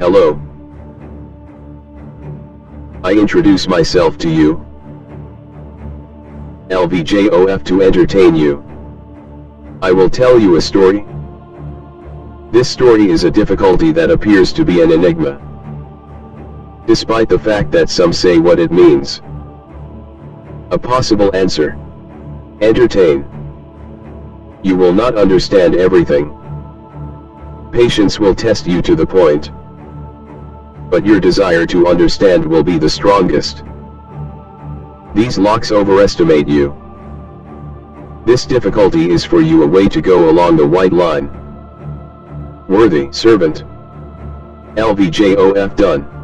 Hello. I introduce myself to you. LVJOF to entertain you. I will tell you a story. This story is a difficulty that appears to be an enigma. Despite the fact that some say what it means. A possible answer. Entertain. You will not understand everything. Patience will test you to the point. But your desire to understand will be the strongest. These locks overestimate you. This difficulty is for you a way to go along the white line. Worthy servant. LVJOF done.